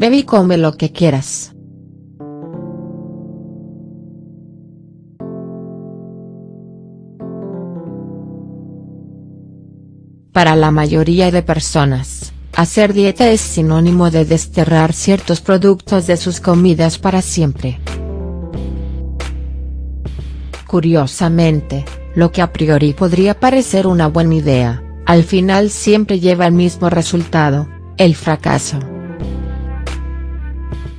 Bebe y come lo que quieras. Para la mayoría de personas, hacer dieta es sinónimo de desterrar ciertos productos de sus comidas para siempre. Curiosamente, lo que a priori podría parecer una buena idea, al final siempre lleva el mismo resultado, el fracaso.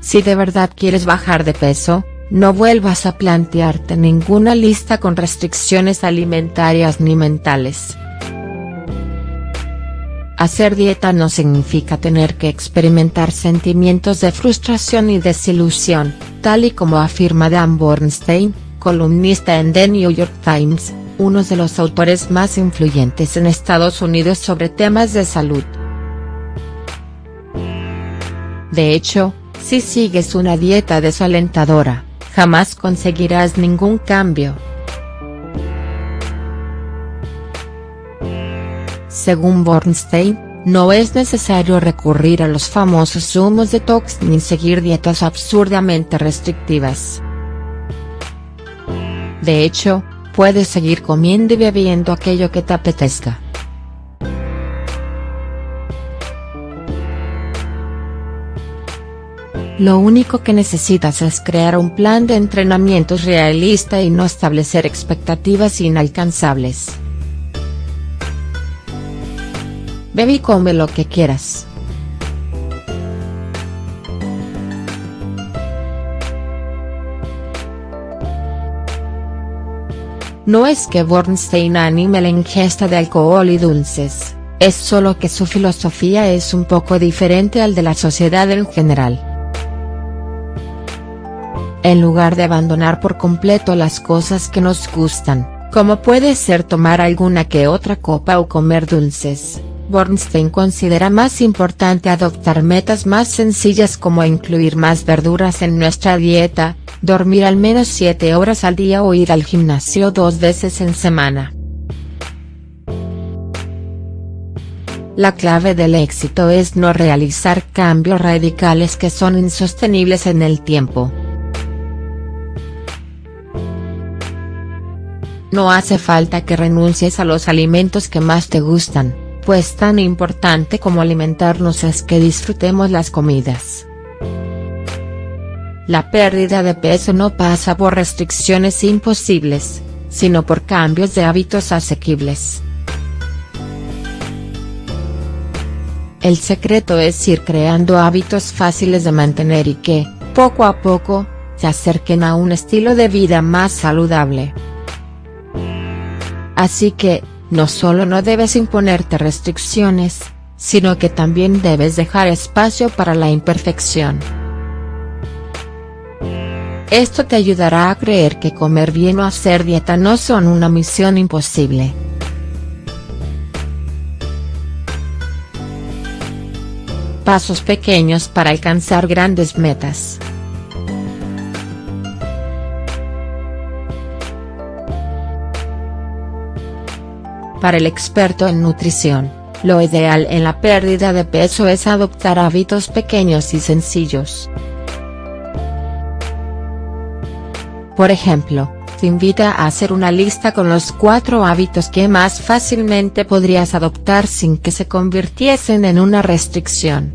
Si de verdad quieres bajar de peso, no vuelvas a plantearte ninguna lista con restricciones alimentarias ni mentales. Hacer dieta no significa tener que experimentar sentimientos de frustración y desilusión, tal y como afirma Dan Bornstein, columnista en The New York Times, uno de los autores más influyentes en Estados Unidos sobre temas de salud. De hecho, si sigues una dieta desalentadora, jamás conseguirás ningún cambio. Según Bornstein, no es necesario recurrir a los famosos zumos detox ni seguir dietas absurdamente restrictivas. De hecho, puedes seguir comiendo y bebiendo aquello que te apetezca. Lo único que necesitas es crear un plan de entrenamientos realista y no establecer expectativas inalcanzables. Bebe y come lo que quieras. No es que Bornstein anime la ingesta de alcohol y dulces, es solo que su filosofía es un poco diferente al de la sociedad en general. En lugar de abandonar por completo las cosas que nos gustan, como puede ser tomar alguna que otra copa o comer dulces, Bornstein considera más importante adoptar metas más sencillas como incluir más verduras en nuestra dieta, dormir al menos 7 horas al día o ir al gimnasio dos veces en semana. La clave del éxito es no realizar cambios radicales que son insostenibles en el tiempo. No hace falta que renuncies a los alimentos que más te gustan, pues tan importante como alimentarnos es que disfrutemos las comidas. La pérdida de peso no pasa por restricciones imposibles, sino por cambios de hábitos asequibles. El secreto es ir creando hábitos fáciles de mantener y que, poco a poco, te acerquen a un estilo de vida más saludable. Así que, no solo no debes imponerte restricciones, sino que también debes dejar espacio para la imperfección. Esto te ayudará a creer que comer bien o hacer dieta no son una misión imposible. Pasos pequeños para alcanzar grandes metas. Para el experto en nutrición, lo ideal en la pérdida de peso es adoptar hábitos pequeños y sencillos. Por ejemplo, te invita a hacer una lista con los cuatro hábitos que más fácilmente podrías adoptar sin que se convirtiesen en una restricción.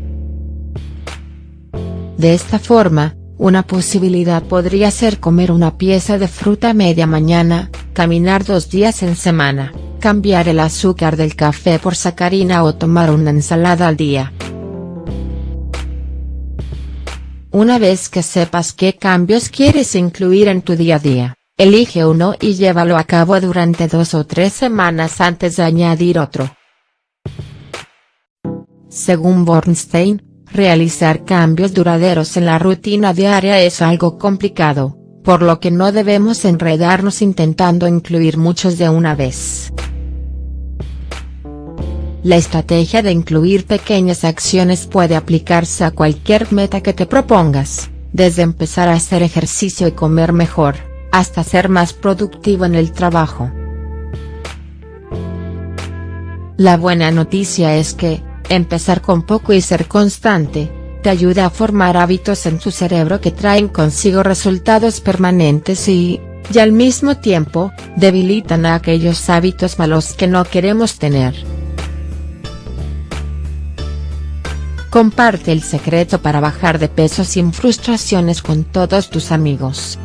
De esta forma, una posibilidad podría ser comer una pieza de fruta media mañana, caminar dos días en semana, cambiar el azúcar del café por sacarina o tomar una ensalada al día. Una vez que sepas qué cambios quieres incluir en tu día a día, elige uno y llévalo a cabo durante dos o tres semanas antes de añadir otro. Según Bornstein, realizar cambios duraderos en la rutina diaria es algo complicado, por lo que no debemos enredarnos intentando incluir muchos de una vez. La estrategia de incluir pequeñas acciones puede aplicarse a cualquier meta que te propongas, desde empezar a hacer ejercicio y comer mejor, hasta ser más productivo en el trabajo. La buena noticia es que, empezar con poco y ser constante, te ayuda a formar hábitos en tu cerebro que traen consigo resultados permanentes y, y al mismo tiempo, debilitan a aquellos hábitos malos que no queremos tener. Comparte el secreto para bajar de peso sin frustraciones con todos tus amigos.